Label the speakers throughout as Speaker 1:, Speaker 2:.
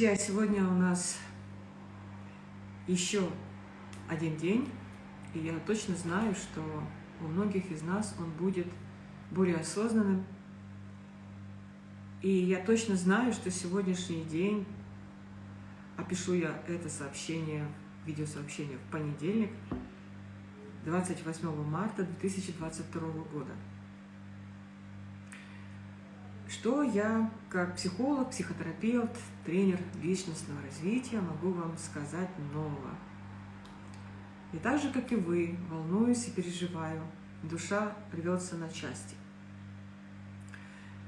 Speaker 1: Друзья, сегодня у нас еще один день, и я точно знаю, что у многих из нас он будет более осознанным. И я точно знаю, что сегодняшний день, опишу я это сообщение, видеосообщение в понедельник, 28 марта 2022 года. Что я, как психолог, психотерапевт, тренер личностного развития, могу вам сказать нового? И так же, как и вы, волнуюсь и переживаю, душа рвется на части.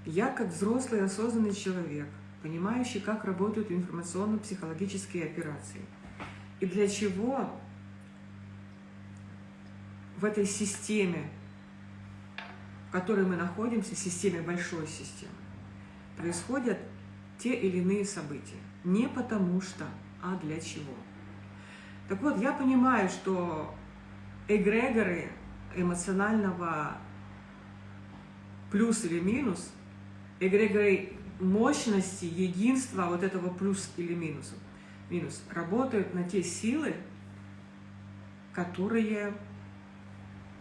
Speaker 1: Я, как взрослый осознанный человек, понимающий, как работают информационно-психологические операции, и для чего в этой системе в которой мы находимся, системе большой системы, происходят те или иные события. Не потому что, а для чего. Так вот, я понимаю, что эгрегоры эмоционального плюс или минус, эгрегоры мощности, единства вот этого плюс или минус, минус работают на те силы, которые,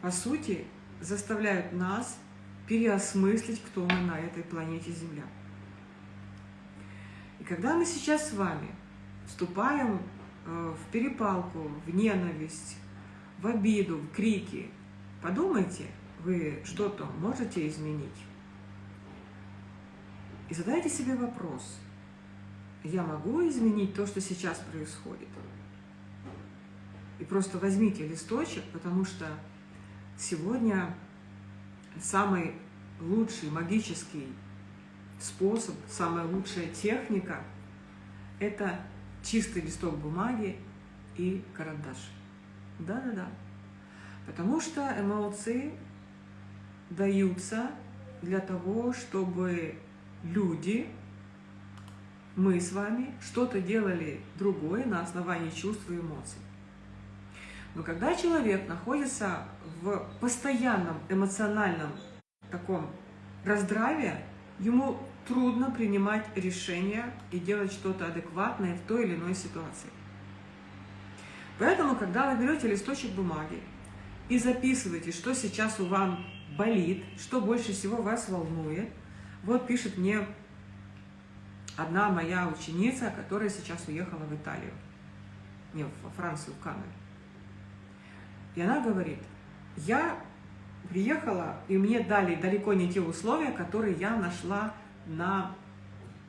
Speaker 1: по сути, заставляют нас переосмыслить, кто мы на этой планете Земля. И когда мы сейчас с вами вступаем э, в перепалку, в ненависть, в обиду, в крики, подумайте, вы что-то можете изменить? И задайте себе вопрос, я могу изменить то, что сейчас происходит? И просто возьмите листочек, потому что Сегодня самый лучший магический способ, самая лучшая техника – это чистый листок бумаги и карандаш. Да-да-да. Потому что эмоции даются для того, чтобы люди, мы с вами, что-то делали другое на основании чувств и эмоций. Но когда человек находится в постоянном эмоциональном таком раздраве, ему трудно принимать решения и делать что-то адекватное в той или иной ситуации. Поэтому, когда вы берете листочек бумаги и записываете, что сейчас у вас болит, что больше всего вас волнует, вот пишет мне одна моя ученица, которая сейчас уехала в Италию, не, во Францию, в Канаду. И она говорит, я приехала, и мне дали далеко не те условия, которые я нашла на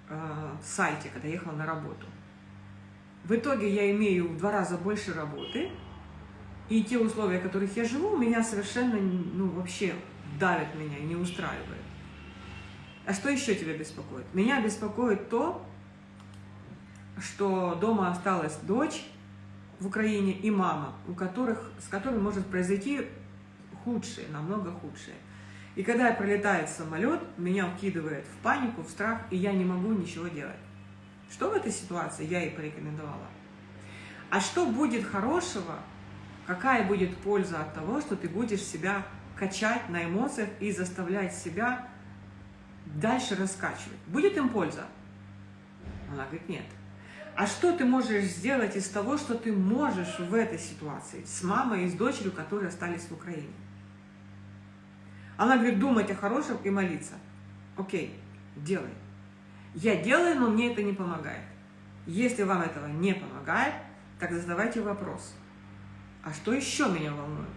Speaker 1: э, сайте, когда ехала на работу. В итоге я имею в два раза больше работы, и те условия, в которых я живу, меня совершенно, ну, вообще давят меня и не устраивают. А что еще тебя беспокоит? Меня беспокоит то, что дома осталась дочь, в Украине и мама, у которых, с которыми может произойти худшее, намного худшее. И когда пролетает самолет, меня укидывает в панику, в страх, и я не могу ничего делать. Что в этой ситуации я ей порекомендовала? А что будет хорошего, какая будет польза от того, что ты будешь себя качать на эмоциях и заставлять себя дальше раскачивать? Будет им польза? Она говорит, нет. А что ты можешь сделать из того, что ты можешь в этой ситуации с мамой и с дочерью, которые остались в Украине? Она говорит, думать о хорошем и молиться. Окей, делай. Я делаю, но мне это не помогает. Если вам этого не помогает, так задавайте вопрос. А что еще меня волнует?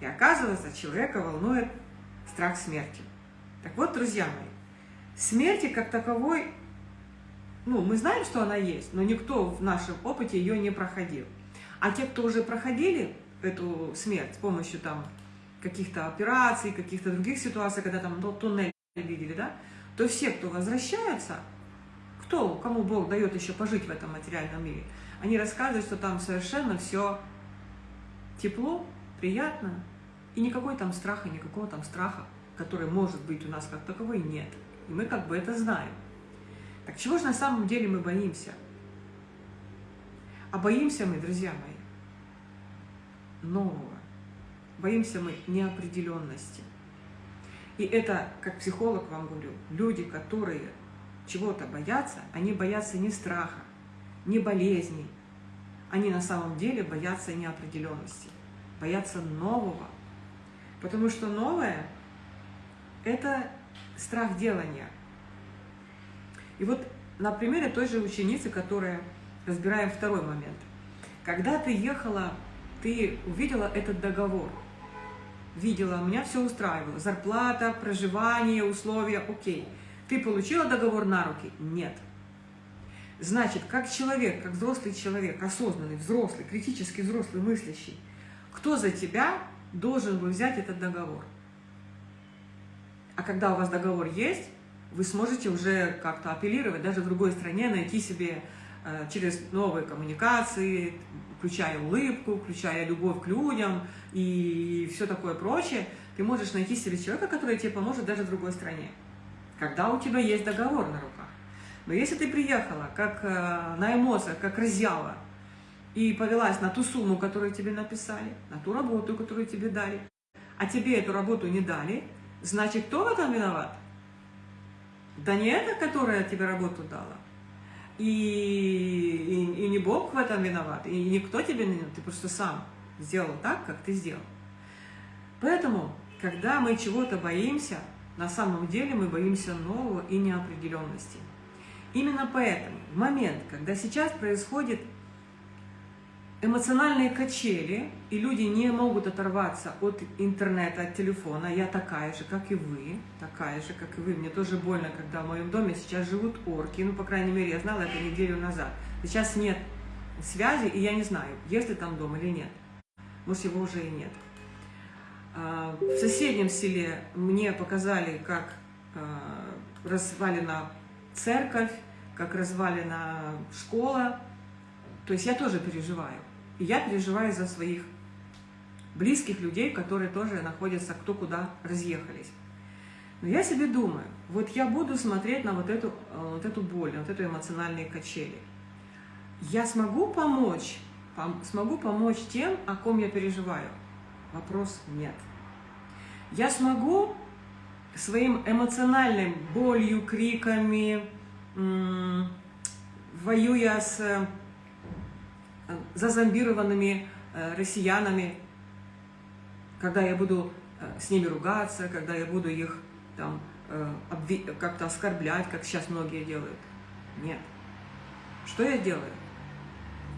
Speaker 1: И оказывается, человека волнует страх смерти. Так вот, друзья мои, смерти как таковой ну, мы знаем, что она есть, но никто в нашем опыте ее не проходил. А те, кто уже проходили эту смерть с помощью там каких-то операций, каких-то других ситуаций, когда там ну, туннель видели, да, то все, кто возвращаются, кто, кому Бог дает еще пожить в этом материальном мире, они рассказывают, что там совершенно все тепло, приятно, и никакой там страха, никакого там страха, который может быть у нас как таковой, нет. И мы как бы это знаем. Так чего же на самом деле мы боимся? А боимся мы, друзья мои, нового. Боимся мы неопределенности. И это, как психолог вам говорю, люди, которые чего-то боятся, они боятся не страха, не болезней. Они на самом деле боятся неопределенности, боятся нового. Потому что новое – это страх делания. И вот на примере той же ученицы, которая разбираем второй момент. Когда ты ехала, ты увидела этот договор. Видела, меня все устраивало. Зарплата, проживание, условия, окей. Ты получила договор на руки? Нет. Значит, как человек, как взрослый человек, осознанный, взрослый, критически взрослый, мыслящий, кто за тебя должен был взять этот договор? А когда у вас договор есть, вы сможете уже как-то апеллировать, даже в другой стране найти себе э, через новые коммуникации, включая улыбку, включая любовь к людям и все такое прочее, ты можешь найти себе человека, который тебе поможет даже в другой стране, когда у тебя есть договор на руках. Но если ты приехала как э, на эмоциях, как разъява, и повелась на ту сумму, которую тебе написали, на ту работу, которую тебе дали, а тебе эту работу не дали, значит, кто в этом виноват? Да не это, которая тебе работу дала. И, и, и не Бог в этом виноват, и никто тебе не ты просто сам сделал так, как ты сделал. Поэтому, когда мы чего-то боимся, на самом деле мы боимся нового и неопределенности. Именно поэтому в момент, когда сейчас происходит эмоциональные качели, и люди не могут оторваться от интернета, от телефона. Я такая же, как и вы, такая же, как и вы. Мне тоже больно, когда в моем доме сейчас живут орки. Ну, по крайней мере, я знала это неделю назад. Сейчас нет связи, и я не знаю, есть ли там дом или нет. Может, его уже и нет. А, в соседнем селе мне показали, как а, развалена церковь, как развалена школа. То есть я тоже переживаю. И я переживаю за своих близких людей, которые тоже находятся кто куда разъехались. Но я себе думаю, вот я буду смотреть на вот эту, э, вот эту боль, вот эту эмоциональные качели. Я смогу помочь, пом смогу помочь тем, о ком я переживаю? Вопрос нет. Я смогу своим эмоциональным болью, криками, воюя с зазомбированными э, россиянами, когда я буду э, с ними ругаться, когда я буду их там э, как-то оскорблять, как сейчас многие делают. Нет. Что я делаю?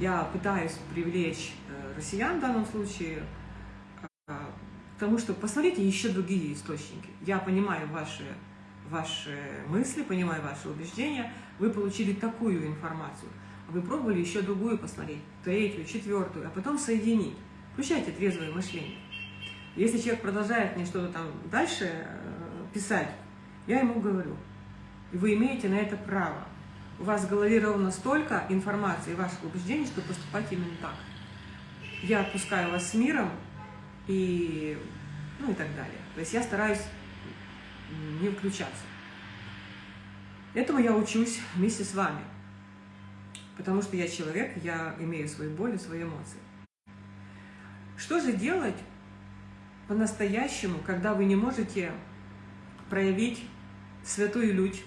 Speaker 1: Я пытаюсь привлечь россиян в данном случае к тому, что посмотрите еще другие источники. Я понимаю ваши, ваши мысли, понимаю ваши убеждения, вы получили такую информацию – вы пробовали еще другую посмотреть, третью, четвертую, а потом соединить. Включайте трезвое мышление. Если человек продолжает мне что-то там дальше э, писать, я ему говорю, вы имеете на это право. У вас в голове ровно столько информации и ваших убеждений, что поступать именно так. Я отпускаю вас с миром и, ну и так далее. То есть я стараюсь не включаться. Этому я учусь вместе с вами. Потому что я человек, я имею свои боли, свои эмоции. Что же делать по-настоящему, когда вы не можете проявить святую лють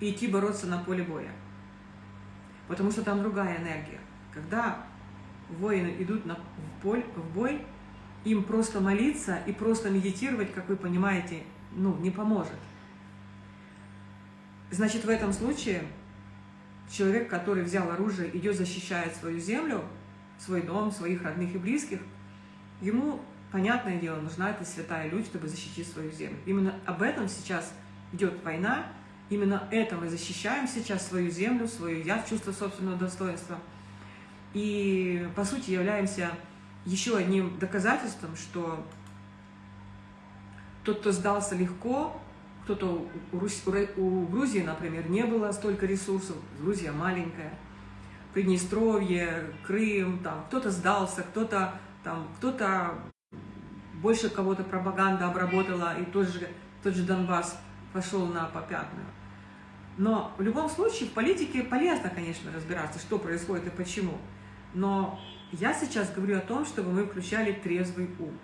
Speaker 1: и идти бороться на поле боя? Потому что там другая энергия. Когда воины идут на, в, поль, в бой, им просто молиться и просто медитировать, как вы понимаете, ну, не поможет. Значит, в этом случае человек, который взял оружие, идет защищает свою землю, свой дом, своих родных и близких, ему, понятное дело, нужна эта святая людь, чтобы защитить свою землю. Именно об этом сейчас идет война, именно это мы защищаем сейчас свою землю, свою я, чувство собственного достоинства. И, по сути, являемся еще одним доказательством, что тот, кто сдался легко, кто-то у, Грузии, например, не было столько ресурсов, Грузия маленькая, Приднестровье, Крым, там кто-то сдался, кто-то там, кто-то больше кого-то пропаганда обработала, и тот же, тот же Донбасс пошел на попятную. Но в любом случае в политике полезно, конечно, разбираться, что происходит и почему. Но я сейчас говорю о том, чтобы мы включали трезвый ум.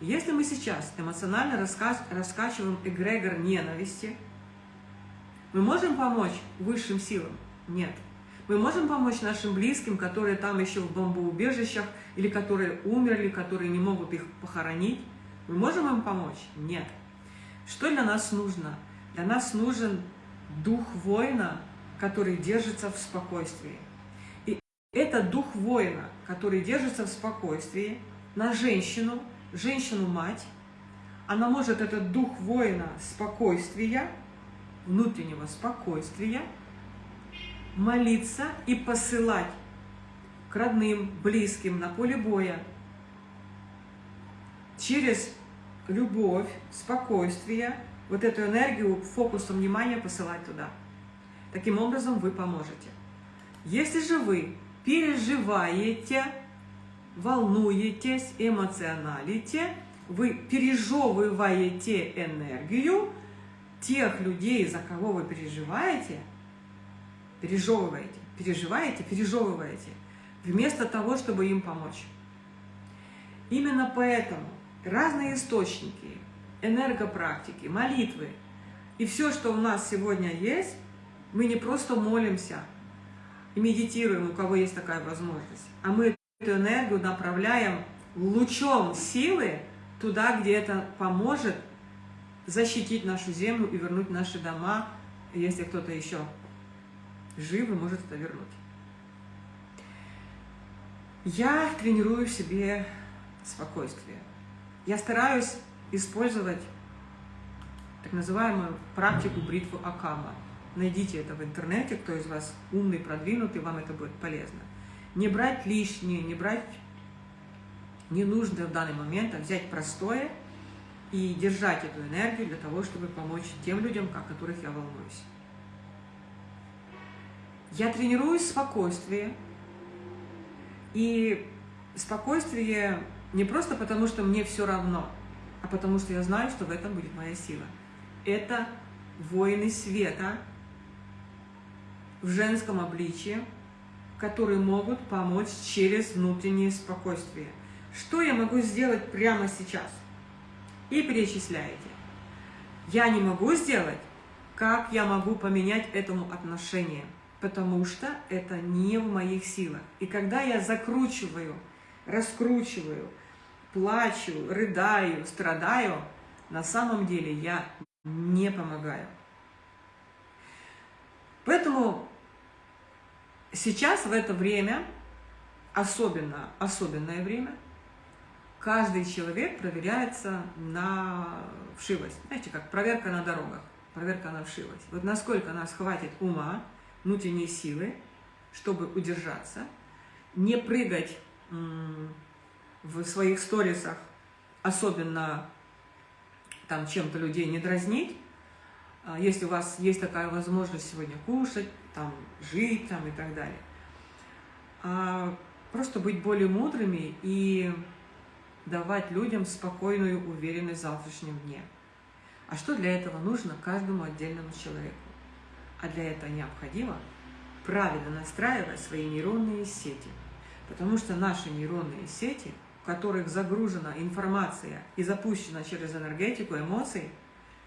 Speaker 1: Если мы сейчас эмоционально раска... раскачиваем эгрегор ненависти, Мы можем помочь высшим силам? Нет. Мы можем помочь нашим близким, которые там еще в бомбоубежищах, или которые умерли, которые не могут их похоронить? Мы можем им помочь? Нет. Что для нас нужно? Для нас нужен дух воина, который держится в спокойствии. И этот дух воина, который держится в спокойствии, на женщину, женщину-мать, она может этот дух воина спокойствия, внутреннего спокойствия, молиться и посылать к родным, близким на поле боя через любовь, спокойствие, вот эту энергию фокусом внимания посылать туда. Таким образом вы поможете. Если же вы переживаете, волнуетесь, эмоционалите, вы пережевываете энергию тех людей, за кого вы переживаете, пережевываете, переживаете, пережевываете, вместо того, чтобы им помочь. Именно поэтому разные источники, энергопрактики, молитвы и все, что у нас сегодня есть, мы не просто молимся и медитируем, у кого есть такая возможность, а мы эту энергию направляем лучом силы туда, где это поможет защитить нашу землю и вернуть наши дома, если кто-то еще жив и может это вернуть. Я тренирую в себе спокойствие. Я стараюсь использовать так называемую практику бритвы Акама. Найдите это в интернете, кто из вас умный, продвинутый, вам это будет полезно. Не брать лишнее, не брать ненужное в данный момент, а взять простое и держать эту энергию для того, чтобы помочь тем людям, о которых я волнуюсь. Я тренируюсь спокойствие, и спокойствие не просто потому, что мне все равно, а потому что я знаю, что в этом будет моя сила. Это воины света в женском обличии, которые могут помочь через внутреннее спокойствие. Что я могу сделать прямо сейчас? И перечисляете. Я не могу сделать, как я могу поменять этому отношение, потому что это не в моих силах. И когда я закручиваю, раскручиваю, плачу, рыдаю, страдаю, на самом деле я не помогаю. Поэтому сейчас, в это время, особенно, особенное время, каждый человек проверяется на вшивость. Знаете, как проверка на дорогах, проверка на вшивость. Вот насколько нас хватит ума, внутренней силы, чтобы удержаться, не прыгать в своих сторисах, особенно там чем-то людей не дразнить, а, если у вас есть такая возможность сегодня кушать, там, жить там, и так далее. А просто быть более мудрыми и давать людям спокойную уверенность в завтрашнем дне. А что для этого нужно каждому отдельному человеку? А для этого необходимо правильно настраивать свои нейронные сети. Потому что наши нейронные сети – в которых загружена информация и запущена через энергетику эмоций,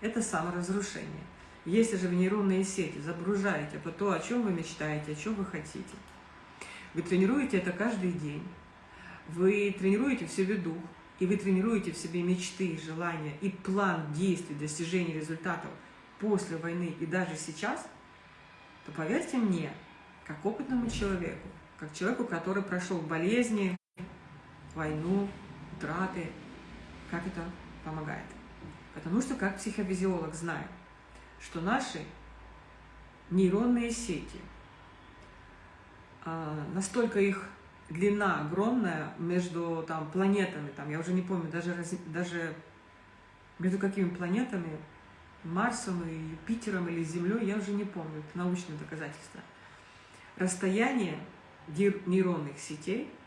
Speaker 1: это саморазрушение. Если же в нейронные сети загружаете по то, о чем вы мечтаете, о чем вы хотите, вы тренируете это каждый день, вы тренируете в себе дух, и вы тренируете в себе мечты, желания и план действий, достижения результатов после войны и даже сейчас, то поверьте мне, как опытному человеку, как человеку, который прошел болезни, войну, утраты, как это помогает. Потому что как психофизиолог знаю, что наши нейронные сети, а, настолько их длина огромная между там, планетами, там, я уже не помню, даже, даже между какими планетами, Марсом и Юпитером или Землей, я уже не помню, это научное доказательство. Расстояние нейронных сетей –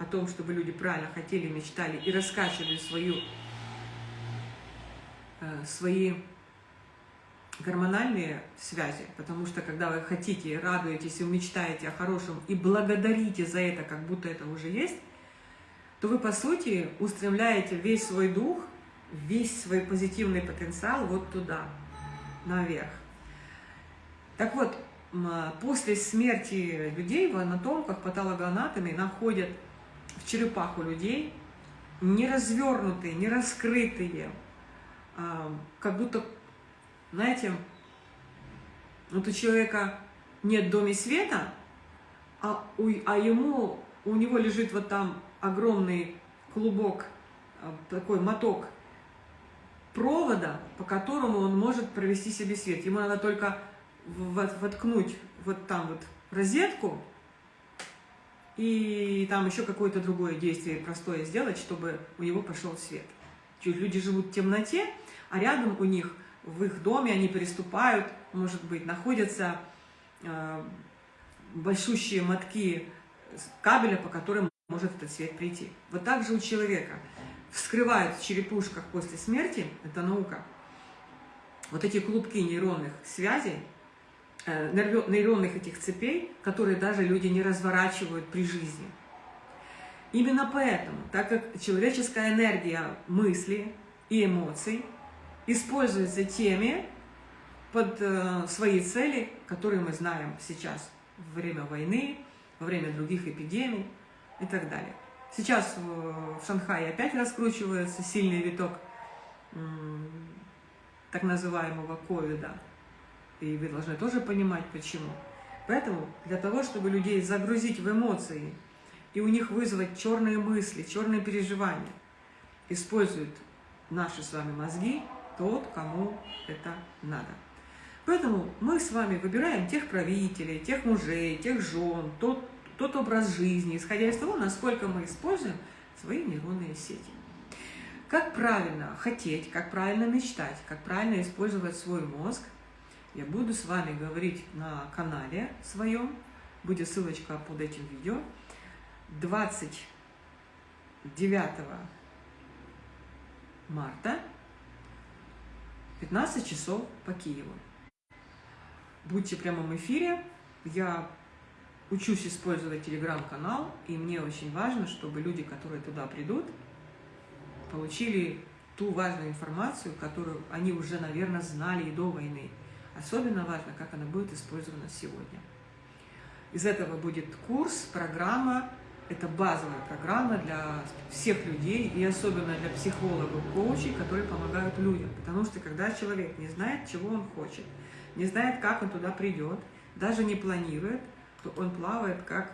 Speaker 1: о том, чтобы люди правильно хотели, мечтали и раскачивали свою, э, свои гормональные связи, потому что когда вы хотите, радуетесь и мечтаете о хорошем и благодарите за это, как будто это уже есть, то вы, по сути, устремляете весь свой дух, весь свой позитивный потенциал вот туда, наверх. Так вот, после смерти людей в анатомках, патологоанатоме находят в черепах у людей не развернутые, не раскрытые, а, как будто, знаете, вот у человека нет доме света, а, у, а ему, у него лежит вот там огромный клубок, а, такой моток провода, по которому он может провести себе свет. Ему надо только воткнуть вот там вот розетку, и там еще какое-то другое действие простое сделать, чтобы у него пошел свет. Люди живут в темноте, а рядом у них, в их доме, они переступают, может быть, находятся э, большущие мотки кабеля, по которым может этот свет прийти. Вот так же у человека. Вскрывают в черепушках после смерти, это наука, вот эти клубки нейронных связей, Э, нейронных этих цепей, которые даже люди не разворачивают при жизни. Именно поэтому, так как человеческая энергия мысли и эмоций используется теми под э, свои цели, которые мы знаем сейчас во время войны, во время других эпидемий и так далее. Сейчас в Шанхае опять раскручивается сильный виток так называемого ковида – и вы должны тоже понимать, почему. Поэтому для того, чтобы людей загрузить в эмоции и у них вызвать черные мысли, черные переживания, используют наши с вами мозги тот, кому это надо. Поэтому мы с вами выбираем тех правителей, тех мужей, тех жен, тот, тот образ жизни, исходя из того, насколько мы используем свои нейронные сети. Как правильно хотеть, как правильно мечтать, как правильно использовать свой мозг – я буду с вами говорить на канале своем, будет ссылочка под этим видео, 29 марта, 15 часов по Киеву. Будьте в эфире, я учусь использовать телеграм-канал, и мне очень важно, чтобы люди, которые туда придут, получили ту важную информацию, которую они уже, наверное, знали и до войны. Особенно важно, как она будет использована сегодня. Из этого будет курс, программа, это базовая программа для всех людей, и особенно для психологов, коучей, которые помогают людям. Потому что когда человек не знает, чего он хочет, не знает, как он туда придет, даже не планирует, то он плавает, как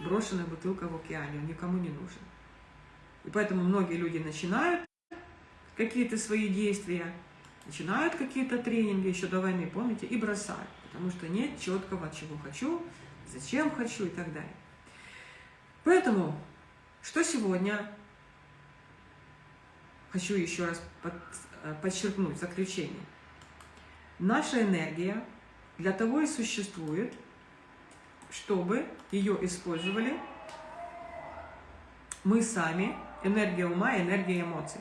Speaker 1: брошенная бутылка в океане, он никому не нужен. И поэтому многие люди начинают какие-то свои действия, начинают какие-то тренинги еще до войны, помните, и бросают, потому что нет четкого, чего хочу, зачем хочу и так далее. Поэтому, что сегодня хочу еще раз под, э, подчеркнуть, заключение. Наша энергия для того и существует, чтобы ее использовали мы сами, энергия ума энергия эмоций.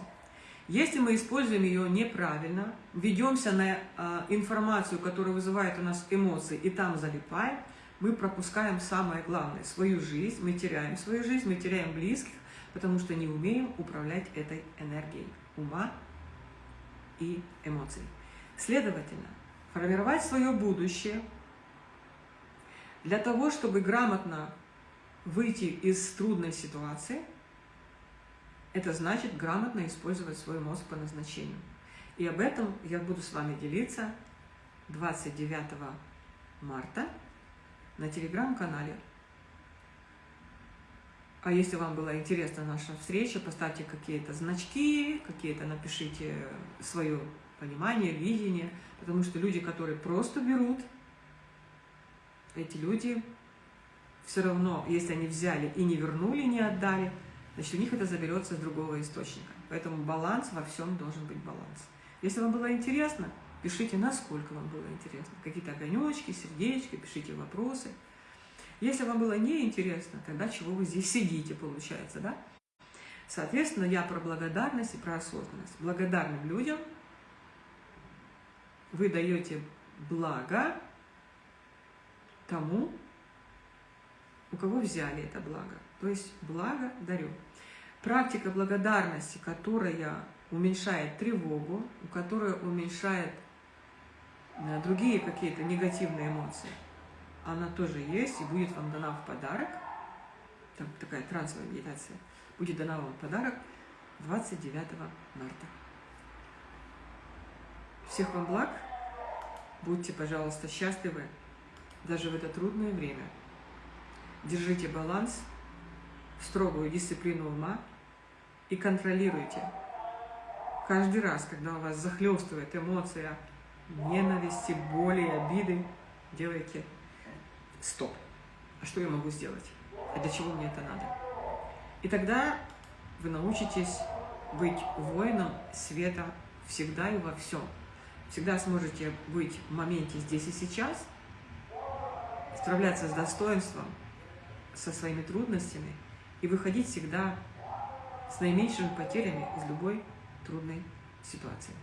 Speaker 1: Если мы используем ее неправильно, ведемся на э, информацию, которая вызывает у нас эмоции, и там залипаем, мы пропускаем самое главное – свою жизнь, мы теряем свою жизнь, мы теряем близких, потому что не умеем управлять этой энергией ума и эмоций. Следовательно, формировать свое будущее для того, чтобы грамотно выйти из трудной ситуации – это значит грамотно использовать свой мозг по назначению. И об этом я буду с вами делиться 29 марта на телеграм-канале. А если вам была интересна наша встреча, поставьте какие-то значки, какие-то напишите свое понимание, видение, потому что люди, которые просто берут, эти люди все равно, если они взяли и не вернули, не отдали, значит, у них это заберется с другого источника. Поэтому баланс во всем должен быть баланс. Если вам было интересно, пишите, насколько вам было интересно. Какие-то огонечки, сердечки, пишите вопросы. Если вам было неинтересно, тогда чего вы здесь сидите, получается, да? Соответственно, я про благодарность и про осознанность. Благодарным людям вы даете благо тому, у кого взяли это благо. То есть благо дарю. Практика благодарности, которая уменьшает тревогу, которая уменьшает другие какие-то негативные эмоции, она тоже есть и будет вам дана в подарок. Там такая трансовая медитация. Будет дана вам в подарок 29 марта. Всех вам благ. Будьте, пожалуйста, счастливы даже в это трудное время. Держите баланс, строгую дисциплину ума и контролируйте. Каждый раз, когда у вас захлестывает эмоция ненависти, боли, обиды, делайте стоп. А что я могу сделать? А для чего мне это надо? И тогда вы научитесь быть воином света всегда и во всем. Всегда сможете быть в моменте здесь и сейчас, справляться с достоинством, со своими трудностями и выходить всегда с наименьшими потерями из любой трудной ситуации.